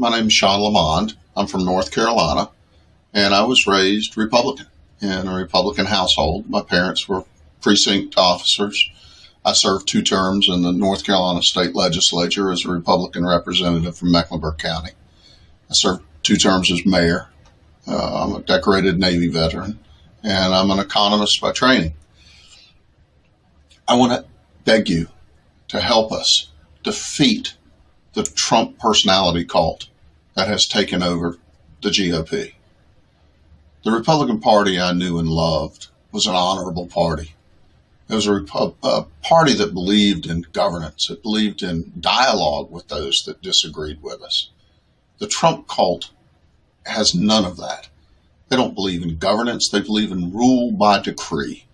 My name is Sean Lamond. I'm from North Carolina, and I was raised Republican in a Republican household. My parents were precinct officers. I served two terms in the North Carolina State Legislature as a Republican representative from Mecklenburg County. I served two terms as mayor. Uh, I'm a decorated Navy veteran, and I'm an economist by training. I want to beg you to help us defeat the Trump personality cult that has taken over the GOP. The Republican Party I knew and loved was an honorable party. It was a, a party that believed in governance. It believed in dialogue with those that disagreed with us. The Trump cult has none of that. They don't believe in governance. They believe in rule by decree.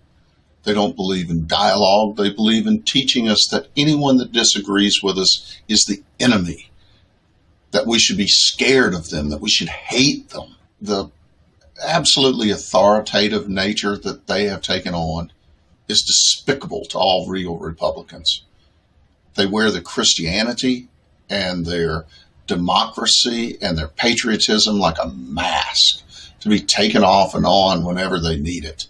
They don't believe in dialogue. They believe in teaching us that anyone that disagrees with us is the enemy, that we should be scared of them, that we should hate them. The absolutely authoritative nature that they have taken on is despicable to all real Republicans. They wear the Christianity and their democracy and their patriotism like a mask to be taken off and on whenever they need it.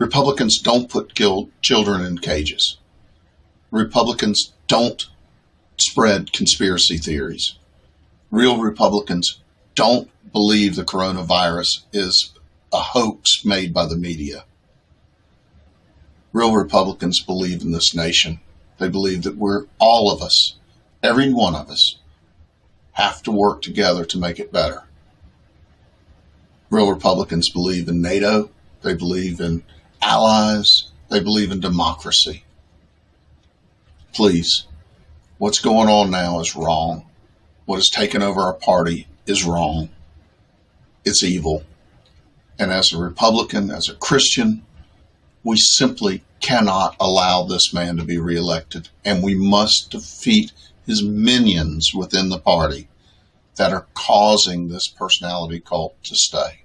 Republicans don't put children in cages. Republicans don't spread conspiracy theories. Real Republicans don't believe the coronavirus is a hoax made by the media. Real Republicans believe in this nation. They believe that we're all of us, every one of us, have to work together to make it better. Real Republicans believe in NATO. They believe in allies. They believe in democracy. Please, what's going on now is wrong. What has taken over our party is wrong. It's evil. And as a Republican, as a Christian, we simply cannot allow this man to be reelected. And we must defeat his minions within the party that are causing this personality cult to stay.